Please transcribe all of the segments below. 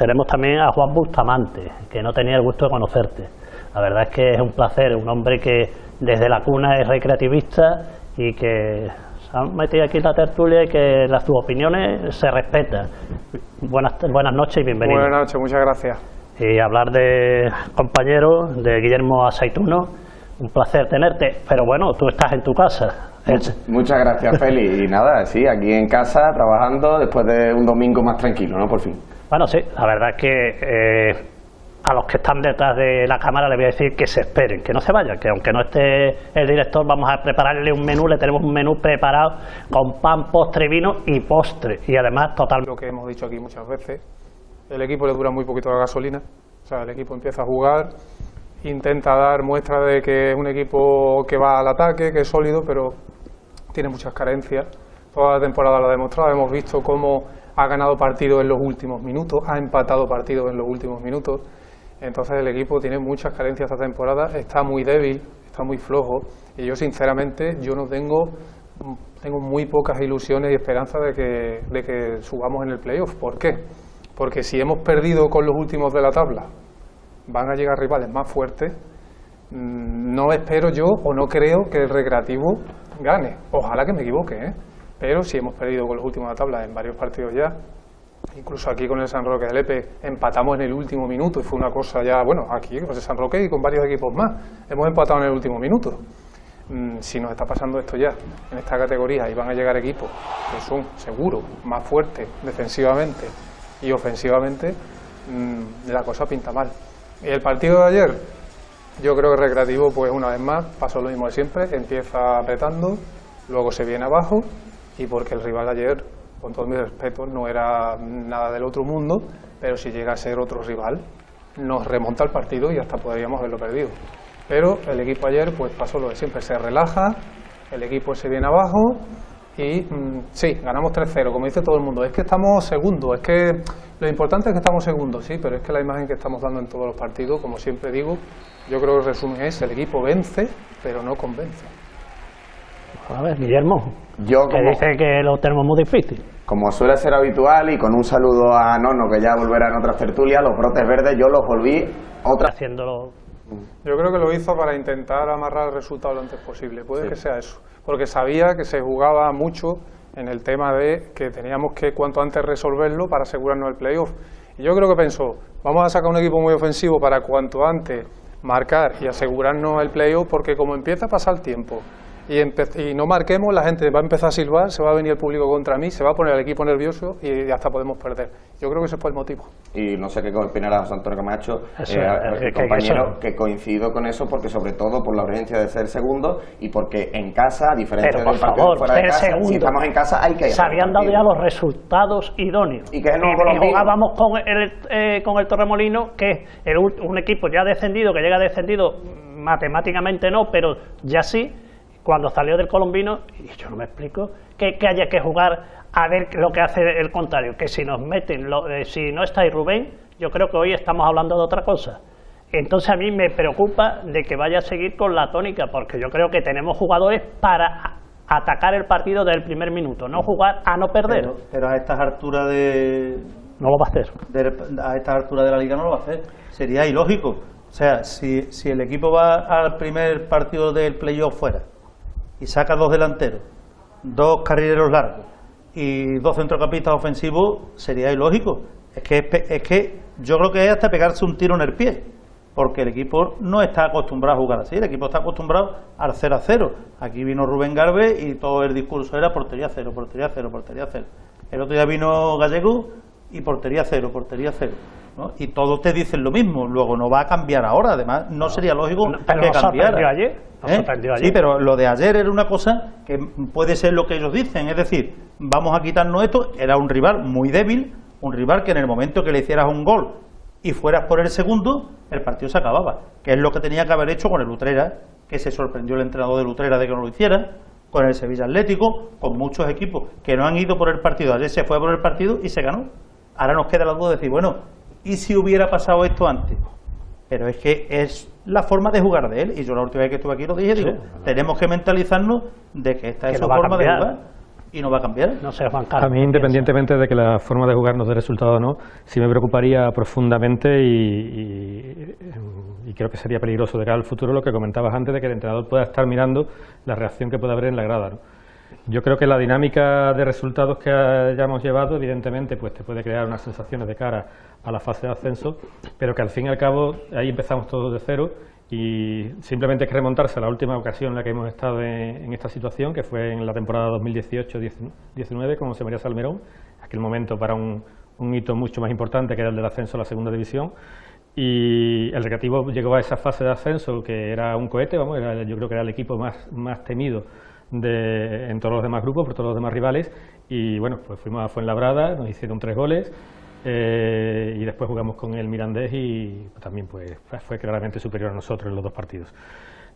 tenemos también a Juan Bustamante, que no tenía el gusto de conocerte. La verdad es que es un placer, un hombre que desde la cuna es recreativista y que se ha metido aquí en la tertulia y que las sus opiniones se respetan. Buenas, buenas noches y bienvenido. Buenas noches, muchas gracias. Y hablar de compañero, de Guillermo Asaituno, un placer tenerte, pero bueno, tú estás en tu casa. Muchas gracias, Feli. Y nada, sí, aquí en casa, trabajando, después de un domingo más tranquilo, ¿no? Por fin. Bueno, sí, la verdad es que eh, a los que están detrás de la cámara les voy a decir que se esperen, que no se vayan, que aunque no esté el director, vamos a prepararle un menú, le tenemos un menú preparado con pan, postre, vino y postre. Y además, total. Lo que hemos dicho aquí muchas veces, el equipo le dura muy poquito la gasolina, o sea, el equipo empieza a jugar, intenta dar muestra de que es un equipo que va al ataque, que es sólido, pero tiene muchas carencias. Toda la temporada lo ha demostrado, hemos visto cómo ha ganado partidos en los últimos minutos, ha empatado partidos en los últimos minutos. Entonces el equipo tiene muchas carencias esta temporada, está muy débil, está muy flojo y yo sinceramente yo no tengo tengo muy pocas ilusiones y esperanzas de que, de que subamos en el playoff. ¿Por qué? Porque si hemos perdido con los últimos de la tabla, van a llegar rivales más fuertes. Mm, no espero yo o no creo que el recreativo gane. Ojalá que me equivoque, ¿eh? Pero si hemos perdido con los últimos de la tabla en varios partidos ya, incluso aquí con el San Roque de Lepe empatamos en el último minuto y fue una cosa ya, bueno, aquí con el San Roque y con varios equipos más, hemos empatado en el último minuto. Mm, si nos está pasando esto ya en esta categoría y van a llegar equipos que son seguros, más fuertes defensivamente y ofensivamente, mm, la cosa pinta mal. Y el partido de ayer, yo creo que Recreativo, pues una vez más, pasó lo mismo de siempre, empieza apretando, luego se viene abajo y porque el rival ayer, con todo mi respeto, no era nada del otro mundo, pero si llega a ser otro rival, nos remonta el partido y hasta podríamos haberlo perdido. Pero el equipo ayer pues pasó lo de siempre, se relaja, el equipo se viene abajo y mm, sí, ganamos 3-0, como dice todo el mundo. Es que estamos segundos, es que lo importante es que estamos segundos, sí, pero es que la imagen que estamos dando en todos los partidos, como siempre digo, yo creo que el resumen es el equipo vence, pero no convence. A ver, Guillermo, Yo que como, dice que lo tenemos muy difícil. como suele ser habitual y con un saludo a Nono que ya volverá en otras tertulias, los brotes verdes yo los volví otra Haciéndolo Yo creo que lo hizo para intentar amarrar el resultado lo antes posible, puede que sea eso, porque sabía que se jugaba mucho en el tema de que teníamos que cuanto antes resolverlo para asegurarnos el playoff. Y yo creo que pensó, vamos a sacar un equipo muy ofensivo para cuanto antes marcar y asegurarnos el playoff, porque como empieza a pasar el tiempo y, y no marquemos, la gente va a empezar a silbar, se va a venir el público contra mí, se va a poner el equipo nervioso y hasta podemos perder. Yo creo que ese fue el motivo. y no sé qué opinará José Antonio Camacho, Eso, eh, eh, que compañero, que coincido con eso porque sobre todo por la urgencia de ser segundo y porque en casa, a diferencia Pero por del partido favor, fuera de ser casa, segundo. si estamos en casa hay que se habían dado ya los resultados idóneos. Y que es el nuevo y Colombino. jugábamos con el, eh, con el Torremolino, que es el un equipo ya descendido, que llega descendido matemáticamente no, pero ya sí, cuando salió del Colombino, y yo no me explico, que, que haya que jugar a ver lo que hace el contrario, que si nos meten, lo- eh, si no está ahí Rubén, yo creo que hoy estamos hablando de otra cosa. Entonces a mí me preocupa de que vaya a seguir con la tónica, porque yo creo que tenemos jugadores para atacar el partido del primer minuto, no jugar a no perder. Pero, pero a estas alturas de, No lo va a hacer. de- a estas alturas de la liga no lo va a hacer. Sería ilógico. O sea, si, si el equipo va al primer partido del playoff fuera y saca dos delanteros, dos carrileros largos y dos centrocampistas ofensivos, sería ilógico. Es que, es que yo creo que es hasta pegarse un tiro en el pie, porque el equipo no está acostumbrado a jugar así, el equipo está acostumbrado al 0 a 0. Aquí vino Rubén Garbe y todo el discurso era portería cero, portería cero, portería cero. El otro día vino Gallego y portería cero, portería cero. ¿No? Y todos te dicen lo mismo, luego no va a cambiar ahora, además no sería lógico No, pero que cambiara. ayer, ¿Eh? sorprendió Sí, ayer. pero lo de ayer era una cosa que puede ser lo que ellos dicen, es decir, vamos a quitarnos esto, era un rival muy débil, un rival que en el momento que le hicieras un gol y fueras por el segundo, el partido se acababa, que es lo que tenía que haber hecho con el Utrera, que se sorprendió el entrenador del Utrera de que no lo hiciera, con el Sevilla Atlético, con muchos equipos que no han ido por el partido, ayer se fue por el partido y se ganó. Ahora nos queda la duda de decir, bueno, ¿y si hubiera pasado esto antes? Pero es que es la forma de jugar de él. Y yo la última vez que estuve aquí lo dije, digo, tenemos que mentalizarnos de que esta Que es su a forma de jugar. y no va a cambiar. No sé, Juan Carlos. A mí, independientemente de que la forma de jugar nos dé resultado o no, sí me preocuparía profundamente y, y- y creo que sería peligroso de cara al futuro lo que comentabas antes de que el entrenador pueda estar mirando la reacción que puede haber en la grada. ¿no? Yo creo que la dinámica de resultados que hayamos llevado, evidentemente, pues te puede crear unas sensaciones de cara a la fase de ascenso, pero que al fin y al cabo ahí empezamos todos de cero y simplemente hay que remontarse a la última ocasión en la que hemos estado en, en esta situación, que fue en la temporada 2018-19 con José María Salmerón, aquel momento para un, un hito mucho más importante que era el del ascenso a la segunda división. Y el Recreativo llegó a esa fase de ascenso que era un cohete, vamos, era- yo creo que era el equipo más, más temido de, en todos los demás grupos, por todos los demás rivales. Y bueno, pues fuimos a Fuenlabrada, nos hicieron tres goles eh, y después jugamos con el Mirandés y también pues, fue claramente superior a nosotros en los dos partidos.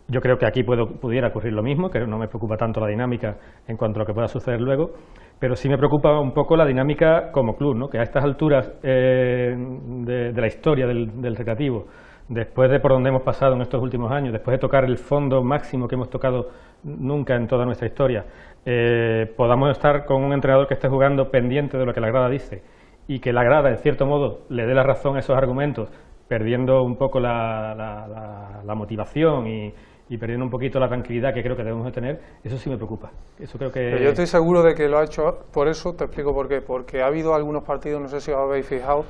Yo creo que aquí puedo- pudiera ocurrir lo mismo, que no me preocupa tanto la dinámica en cuanto a lo que pueda suceder luego, pero sí me preocupa un poco la dinámica como club, ¿no? que a estas alturas eh, de, la historia del, del recreativo, después de por donde hemos pasado en estos últimos años, después de tocar el fondo máximo que hemos tocado nunca en toda nuestra historia, eh, podamos estar con un entrenador que esté jugando pendiente de lo que la grada dice y que la grada, en cierto modo, le dé la razón a esos argumentos, perdiendo un poco la, la- motivación y, perdiendo un poquito la tranquilidad que creo que debemos de tener, eso sí me preocupa. Eso creo que... Yo estoy seguro de que lo ha hecho por eso, te explico por qué. Porque ha habido algunos partidos, no sé si os habéis fijado,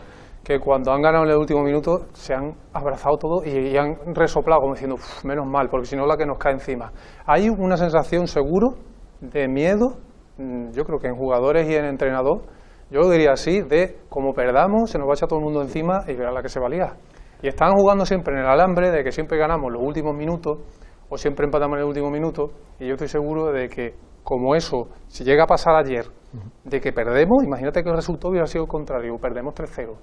que cuando han ganado en el último minuto se han abrazado todo y, y han resoplado como diciendo, "Uf, menos mal, porque si no la que nos cae encima. Hay una sensación seguro de miedo, mm, yo creo que en jugadores y en entrenador, yo lo diría así, de como perdamos, se nos va a echar todo el mundo encima y verá la que se valía. Y están jugando siempre en el alambre de que siempre ganamos los últimos minutos o siempre empatamos en el último minuto y yo estoy seguro de que como eso, si llega a pasar ayer, de que perdemos, imagínate que el resultado hubiera sido el contrario, perdemos 3-0.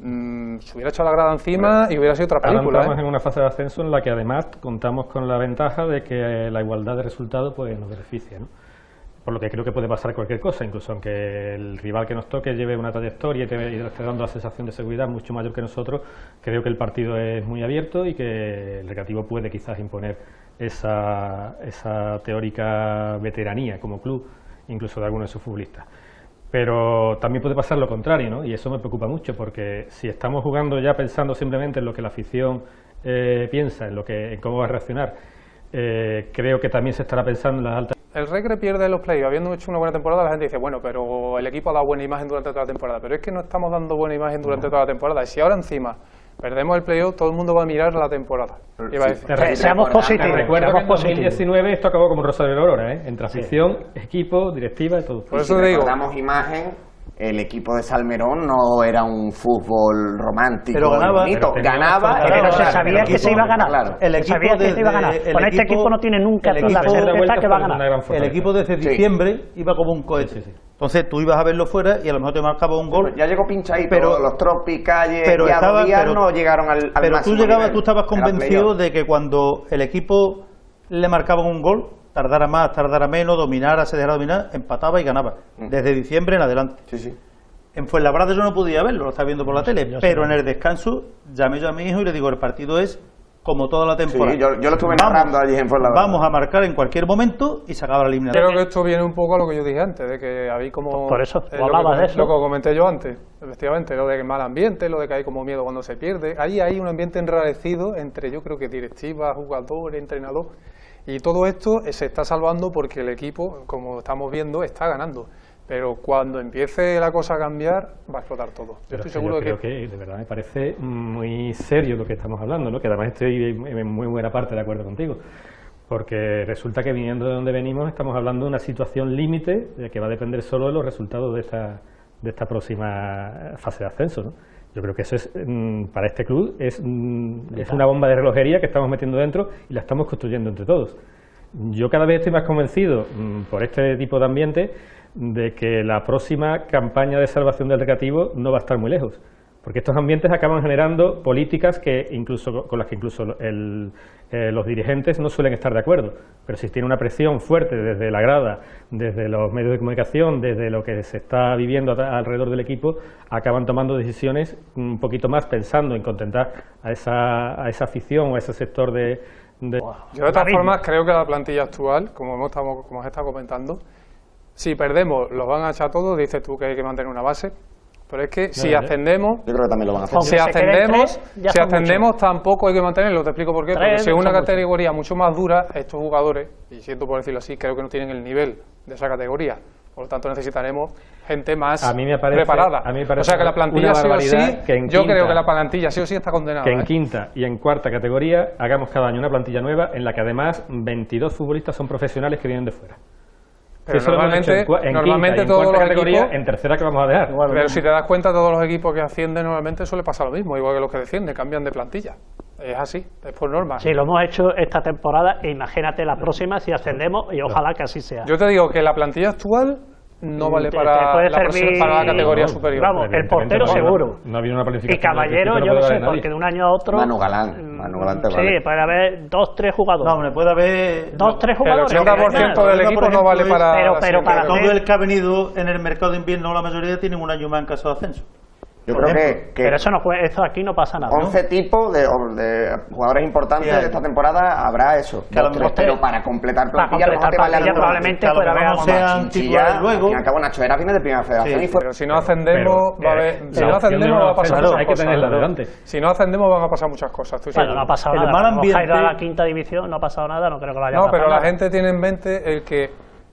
Mm, se hubiera echado la grada encima y hubiera sido otra Ahora película. entramos ¿eh? en una fase de ascenso en la que además contamos con la ventaja de que eh, la igualdad de resultados pues, nos beneficia. ¿no? Por lo que creo que puede pasar cualquier cosa, incluso aunque el rival que nos toque lleve una trayectoria y te, y te esté dando la sensación de seguridad mucho mayor que nosotros, creo que el partido es muy abierto y que el Recreativo puede quizás imponer esa, esa teórica veteranía como club, incluso de algunos de sus futbolistas. Pero también puede pasar lo contrario, ¿no? Y eso me preocupa mucho, porque si estamos jugando ya pensando simplemente en lo que la afición eh, piensa, en, lo que, en cómo va a reaccionar, eh, creo que también se estará pensando en las altas El Recre pierde los playoffs. Habiendo hecho una buena temporada, la gente dice, bueno, pero el equipo ha dado buena imagen durante toda la temporada. Pero es que no estamos dando buena imagen durante toda la temporada. Y si ahora encima perdemos el playoff, todo el mundo va a mirar la temporada. Y va a Sí. decir, Eh, seamos positivos. Recuerdo que en positivos. 2019 esto acabó como un rosario de aurora, ¿eh? entre afición, equipo, directiva y todo. Por eso si digo, recordamos imagen, el equipo de Salmerón no era un fútbol romántico Pero ganaba. bonito. Pero ganaba, era Pero se sabía que se iba a ganar. Claro. El Se equipo sabía que se iba a ganar. el Con este equipo- equipo no tiene nunca el la certeza que va a ganar. El equipo desde Sí. diciembre iba como un cohete. Sí, sí, sí. Entonces tú ibas a verlo fuera y a lo mejor te marcaba un gol. Ya llegó pinchadito, Pero- los Tropi, Calle pero y estaba- Adodías pero- no llegaron al, al Pero tú llegabas, nivel. tú estabas convencido de que cuando el equipo le marcaban un gol, tardara más, tardara menos, dominara, se dejara dominar, empataba y ganaba. Mm. Desde diciembre en adelante. Sí, sí. En Fuenlabrada yo no podía verlo, lo estaba viendo por la tele, pero en el descanso llamé yo a mi hijo y le digo, el partido es como toda la temporada. Sí, yo, yo lo estuve Vamos- narrando allí en Fuenlabrada. Vamos a marcar en cualquier momento y se acaba la eliminatoria. creo que esto viene un poco a lo que yo dije antes, de que habéis como... Por eso, eh, que hablabas de eso. Lo que comenté yo antes, efectivamente, lo de mal ambiente, lo de que hay como miedo cuando se pierde. Ahí hay un ambiente enrarecido entre, yo creo que directiva, jugador, entrenador. Y todo esto eh, se está salvando porque el equipo, como estamos viendo, está ganando. Pero cuando empiece la cosa a cambiar, va a explotar todo. Yo Pero estoy seguro yo de creo que... que de verdad me parece muy serio lo que estamos hablando, ¿no? que además estoy en muy buena parte de acuerdo contigo, porque resulta que viniendo de donde venimos estamos hablando de una situación límite de que va a depender solo de los resultados de esta, de esta próxima fase de ascenso. ¿no? Yo creo que eso es, mm, para este club es, mm, es una bomba de relojería que estamos metiendo dentro y la estamos construyendo entre todos. Yo cada vez estoy más convencido, mm, por este tipo de ambiente, de que la próxima campaña de salvación del recreativo no va a estar muy lejos. Porque estos ambientes acaban generando políticas que incluso con las que incluso el- eh, los dirigentes no suelen estar de acuerdo. Pero si tiene una presión fuerte desde la grada, desde los medios de comunicación, desde lo que se está viviendo alrededor del equipo, acaban tomando decisiones un poquito más pensando en contentar a esa, a esa afición o a ese sector de, de- Yo de todas formas creo que la plantilla actual, como hemos como os he estado comentando, si perdemos, los van a echar todos, dices tú que hay que mantener una base. Pero es que si ascendemos, Yo creo que también lo van a hacer. Si ascendemos, tres, si ascendemos tampoco hay que mantenerlo. Te explico por qué. Porque si es una mucho. categoría mucho más dura, estos jugadores, y siento por decirlo así, creo que no tienen el nivel de esa categoría. Por lo tanto, necesitaremos gente más A mí me parece- preparada. a mí me parece o sea que la plantilla sí o sí, barbaridad que en yo creo que la plantilla sí o sí está condenada. que en ¿eh? quinta y en cuarta categoría hagamos cada año una plantilla nueva en la que además 22 futbolistas son profesionales que vienen de fuera. Pero normalmente, en, normalmente quinta y en todos los equipos, en tercera que vamos a dejar. pero si te das cuenta, todos los equipos que ascienden normalmente suele pasar lo mismo, igual que los que descienden, cambian de plantilla. Es así, es por norma. Si lo hemos hecho esta temporada, imagínate la próxima si ascendemos y ojalá que así sea. Yo te digo que la plantilla actual no vale Te- para, te puede la, próxima- servir- para la categoría No, superior. Vamos, el portero no, seguro. No una planificación. Y Caballero, yo no sé, porque de un año a otro. Manu Galán, Sí, vale. puede haber dos, tres jugadores. No, hombre, puede haber. dos, tres El jugadores. 80% que del vengan. equipo por no vale ejemplo, para. pero- pero para Todo el que ha venido en el mercado de invierno, la mayoría tienen un año más en caso de ascenso. Yo creo que, que Pero eso, no, fue- eso aquí no pasa nada. ¿no? 11 tipos de, de jugadores importantes Sí, de esta temporada habrá eso. Que Dos, tres, pero para completar para plantilla, a lo mejor completar plantilla, alguno. probablemente Que a lo pueda mejor haber no sean Chinchilla, titulares al luego. fin y al cabo Nacho Era viene de primera federación Sí, y fue Pero si no ascendemos, Pero, va a haber- eh, si la no ascendemos, no va a pasar muchas hay que cosas. tenerla delante. Si no ascendemos, van a pasar muchas cosas. estoy Bueno, no ha pasado El nada. mal caído a la ambiente- quinta división, no ha pasado nada, no creo que lo vaya a No, pero la gente tiene en mente el que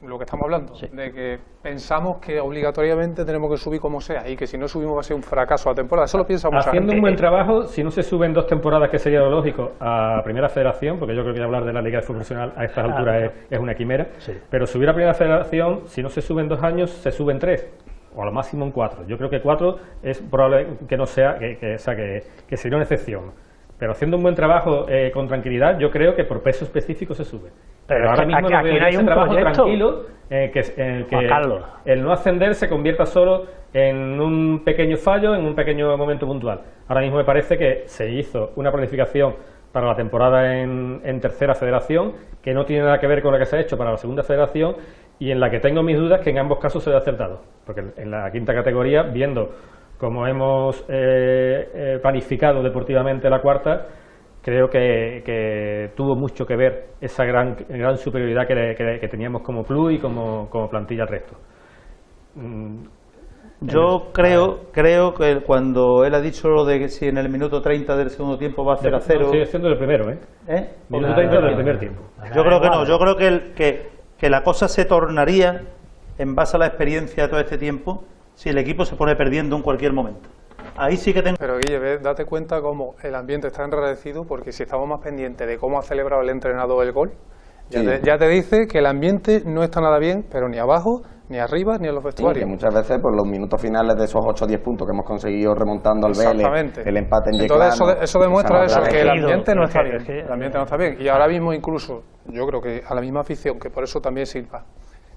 lo que estamos hablando, Sí. de que pensamos que obligatoriamente tenemos que subir como sea y que si no subimos va a ser un fracaso la temporada. Eso lo piensa mucha Haciendo gente. un buen trabajo, si no se suben dos temporadas, que sería lo lógico, a Primera Federación, porque yo creo que hablar de la Liga de Fútbol Profesional a estas alturas es, es una quimera, Sí. pero subir a Primera Federación, si no se suben dos años, se suben tres, o a lo máximo en cuatro. Yo creo que cuatro es probable que no sea, que, que- o sea, que, que sería una excepción. Pero haciendo un buen trabajo eh, con tranquilidad, yo creo que por peso específico se sube. Pero ahora mismo aquí- aquí no hay un trabajo proyecto. tranquilo eh, que, en el que el no ascender se convierta solo en un pequeño fallo, en un pequeño momento puntual. Ahora mismo me parece que se hizo una planificación para la temporada en, en tercera federación que no tiene nada que ver con la que se ha hecho para la segunda federación y en la que tengo mis dudas que en ambos casos se ha acertado. Porque en la quinta categoría, viendo cómo hemos eh, eh, planificado deportivamente la cuarta, creo que, que tuvo mucho que ver esa gran, gran superioridad que, le- que- que teníamos como club y como, como plantilla al resto. Mm, Yo creo, creo que cuando él ha dicho lo de que si en el minuto 30 del segundo tiempo va a 0 a 0, No, sigue siendo el primero, ¿eh? ¿eh? Minuto Claro, 30 del claro. primer tiempo. yo creo que no, yo creo que, el- que, que la cosa se tornaría en base a la experiencia de todo este tiempo si el equipo se pone perdiendo en cualquier momento. Ahí sí que tengo... Pero Guille, ve, date cuenta cómo el ambiente está enrarecido porque si estamos más pendientes de cómo ha celebrado el entrenador el gol, ya, Sí. te, ya te dice que el ambiente no está nada bien, pero ni abajo, ni arriba, ni en los Sí, vestuarios. que muchas veces por los minutos finales de esos 8 o 10 puntos que hemos conseguido remontando al Exactamente. Vélez, el empate en Entonces eso, Yeclano, eso demuestra eso, que el ambiente no Es está bien. El ambiente no está bien. Y ahora mismo incluso, yo creo que a la misma afición, que por eso también sirva.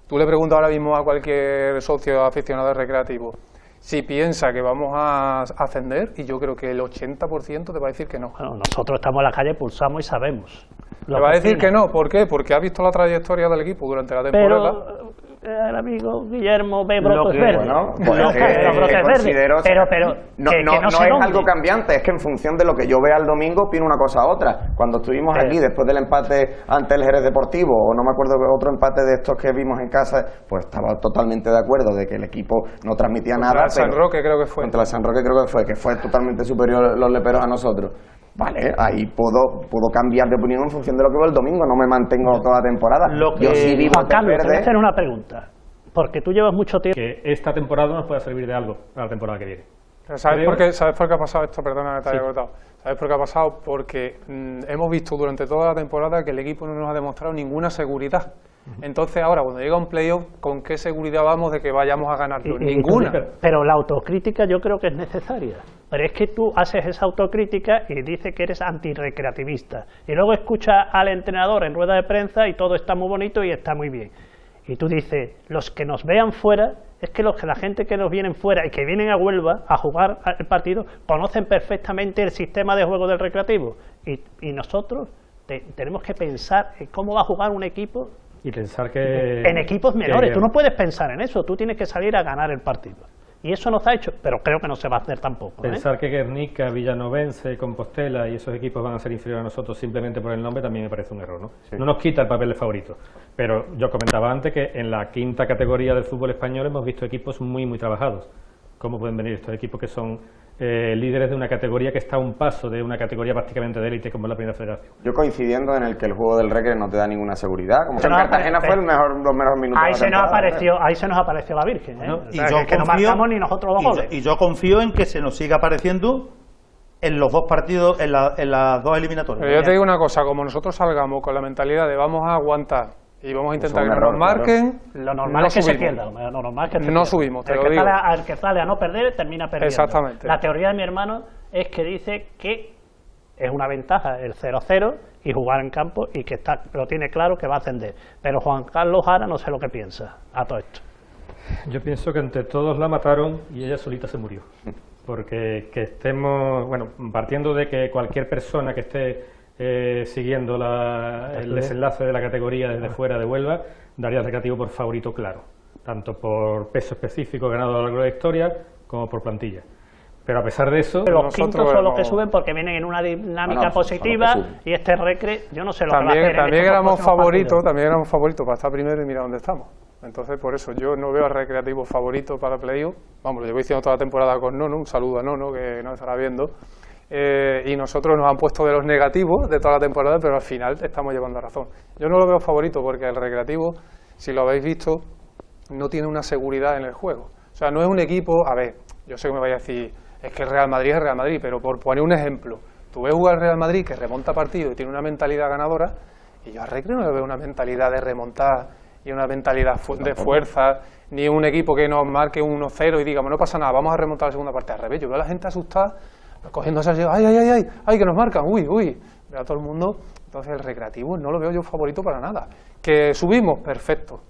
Tú le preguntas ahora mismo a cualquier socio aficionado recreativo si piensa que vamos a ascender y yo creo que el 80% te va a decir que no. Bueno, nosotros estamos en la calle, pulsamos y sabemos. Te va a decir que no, ¿por qué? Porque ha visto la trayectoria del equipo durante la temporada. Pero eh, el amigo Guillermo que- verdes. Bueno, pues es que verdes. considero- Pero, pero, no, que, no, que no, no es dónde. algo cambiante, es que en función de lo que yo vea el domingo, opino una cosa a otra. Cuando estuvimos Eh. aquí, después del empate ante el Jerez Deportivo, o no me acuerdo de otro empate de estos que vimos en casa, pues estaba totalmente de acuerdo de que el equipo no transmitía Contra nada. el San pero- Roque creo que fue. Contra el San Roque creo que fue, que fue totalmente superior los leperos a nosotros. Vale, ahí puedo, puedo cambiar de opinión en función de lo que veo el domingo, no me mantengo toda la temporada. Lo Yo que- sí vivo Juan te voy a hacer una pregunta. Porque tú llevas mucho tiempo. Que esta temporada nos pueda servir de algo para la temporada que viene. Pero ¿Sabes por, qué, ¿Sabes por qué ha pasado esto? Perdona que te haya Sí. cortado. ¿Sabes por qué ha pasado? Porque mm, hemos visto durante toda la temporada que el equipo no nos ha demostrado ninguna seguridad. Entonces ahora, cuando llega un playoff, ¿con qué seguridad vamos de que vayamos a? Y- y- Ninguna. Pero la autocrítica yo creo que es necesaria. Pero es que tú haces esa autocrítica y dices que eres antirrecreativista. Y luego escuchas al entrenador en rueda de prensa y todo está muy bonito y está muy bien. Y tú dices, los que nos vean fuera, es que los que la gente que nos vienen fuera y que vienen a Huelva a jugar el partido conocen perfectamente el sistema de juego del recreativo. Y, y nosotros te- tenemos que pensar en cómo va a jugar un equipo Y pensar que... en equipos que- menores. Tú no puedes pensar en eso, tú tienes que salir a ganar el partido. Y eso no se ha hecho, pero creo que no se va a hacer tampoco. ¿eh? Pensar que Guernica, Villanovense, Compostela y esos equipos van a ser inferiores a nosotros simplemente por el nombre también me parece un error. ¿no? no nos quita el papel de favorito. Pero yo comentaba antes que en la quinta categoría del fútbol español hemos visto equipos muy, muy trabajados. ¿Cómo pueden venir estos equipos que son eh, líderes de una categoría que está a un paso de una categoría prácticamente de élite como es la Primera Federación? Yo coincidiendo en el que el juego del Recre no te da ninguna seguridad. Como que en No, Cartagena fue el mejor, los mejores minutos Ahí de la se, nos apareció, ahí se nos apareció la Virgen. ¿eh? ¿no? O sea, que, que no confío- marcamos ni nosotros los y yo- goles. Y yo, confío en que se nos siga apareciendo en los dos partidos, en, la- en las dos eliminatorias. Pero yo te digo una cosa, como nosotros salgamos con la mentalidad de vamos a aguantar y vamos a intentar un que error, nos marquen, Lo normal no es que se subimos. pierda. Lo normal es que se No pierda. subimos, te el lo que digo. Sale a, el que sale a no perder termina perdiendo. Exactamente. La teoría de mi hermano es que dice que es una ventaja el 0-0 y jugar en campo y que está lo tiene claro que va a ascender. Pero Juan Carlos Jara no sé lo que piensa a todo esto. Yo pienso que entre todos la mataron y ella solita se murió. Porque que estemos, bueno, partiendo de que cualquier persona que esté eh, siguiendo la- el desenlace de la categoría desde fuera de Huelva, daría al recreativo por favorito claro, tanto por peso específico ganado a lo largo de la historia como por plantilla. Pero a pesar de eso, Los quintos son los que suben porque vienen en una dinámica Bueno, positiva y este recre, yo no sé lo que va a también, hacer. también éramos favoritos, también éramos favoritos para estar primero y mira dónde estamos. Entonces, por eso yo no veo al recreativo favorito para playoff. Vamos, lo llevo diciendo toda la temporada con Nono, un saludo a Nono que nos estará viendo. Eh, y nosotros nos han puesto de los negativos de toda la temporada, pero al final estamos llevando razón. Yo no lo veo favorito porque el recreativo, si lo habéis visto, no tiene una seguridad en el juego. O sea, no es un equipo, a ver, yo sé que me vaya a decir, es que el Real Madrid es Real Madrid, pero por poner un ejemplo, tú ves jugar al Real Madrid que remonta partido y tiene una mentalidad ganadora, y yo a Recre no le veo una mentalidad de remontar y una mentalidad fu- de fuerza, ni un equipo que nos marque un 1-0 y digamos, no pasa nada, vamos a remontar la segunda parte. Al revés, yo veo a la gente asustada, cogiéndose así, ay, ay, ay, ay, ay, que nos marcan, uy, uy. Veo a todo el mundo, entonces el recreativo no lo veo yo favorito para nada. Que subimos, perfecto.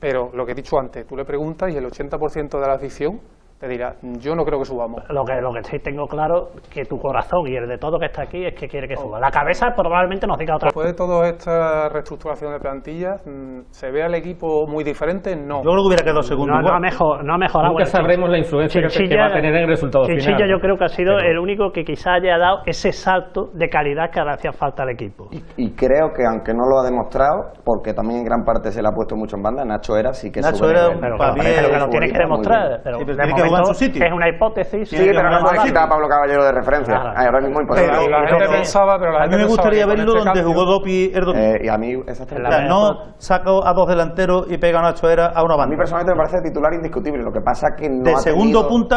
Pero lo que he dicho antes, tú le preguntas y el 80% de la afición te dirá, yo no creo que subamos. Lo que, lo que sí tengo claro que tu corazón y el de todo que está aquí es que quiere que suba. La cabeza probablemente nos diga otra Después de toda esta reestructuración de plantilla, mm, ¿se ve al equipo muy diferente? No. Yo creo que hubiera quedado segundo. No, no, ha mejor, no ha mejorado. nunca sabremos la influencia que- va a tener en el resultado Chinchilla final. yo creo que ha sido Pero- el único que quizá haya dado ese salto de calidad que le hacía falta al equipo. Y, y creo que aunque no lo ha demostrado, porque también en gran parte se le ha puesto mucho en banda, Nacho era sí que Nacho sube era nivel. un Pero, Pa' pero bien, que lo tienes que demostrar. Pero Sí, pero jugar en su sitio. es una hipótesis. Sí, pero no jugar necesita a Pablo Caballero de referencia. Claro. Ay, ahora mismo imposible. Pero la gente pensaba, pero la a mí gente me gustaría verlo este donde jugó Dopi Erdogan. Eh, y a mí exactamente. La- O sea, no saco a dos delanteros y pega a Nacho Era a una A mí banda. personalmente me parece titular indiscutible. Lo que pasa que no de ha segundo tenido- punta